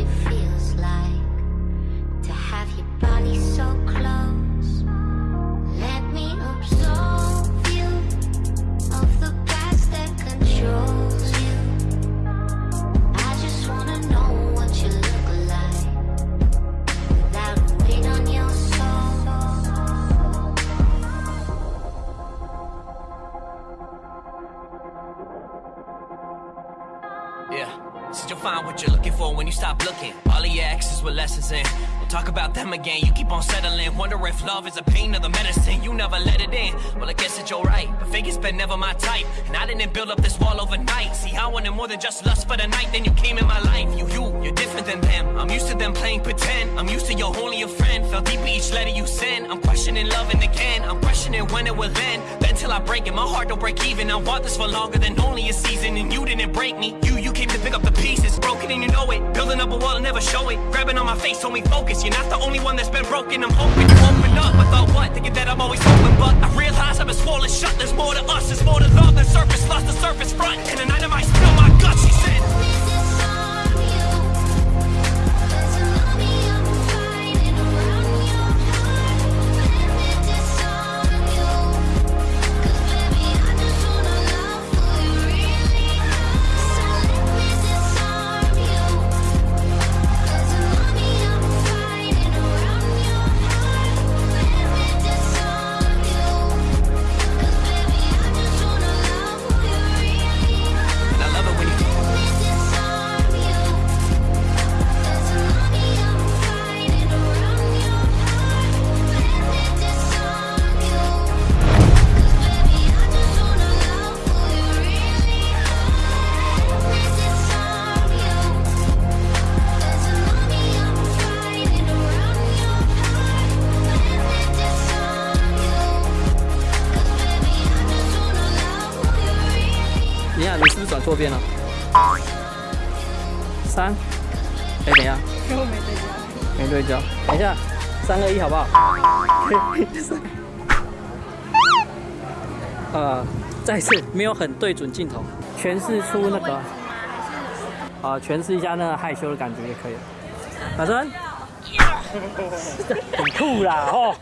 it feels like to have your body so close. Let me you of the past that controls you. I just wanna know what you look like on your soul. Yeah find what you're looking for when you stop looking. All of your exes with lessons in. We'll talk about them again. You keep on settling. Wonder if love is a pain or the medicine. You never let it in. Well, I guess that you're right. But Vegas been never my type. And I didn't build up this wall overnight. See, I wanted more than just lust for the night. Then you came in my life. You, you, you're different than them. I'm used to them playing pretend. I'm used to your only a friend. Felt deep in each letter you send. I'm questioning loving again. I'm questioning when it will end. Then till I break it, my heart don't break even. I want this for longer than only a season. And you didn't break me. You came to pick up the pieces. Broken and you know it. Building up a wall and never show it. Grabbing on my face, me focus. You're not the only one that's been broken. I'm hoping you open up. I thought what? Thinking that I'm always open, but I realize I've been swollen shut. There's more to us. There's more to love than surface. Lost 你，是不是转错边了？三，哎，等一下，我没对焦。没对焦，等一下，三二一，好不好？呃，再次没有很对准镜头，诠释出那个，啊、诠释一下那个害羞的感觉也可以了。打针，很酷啦，哦。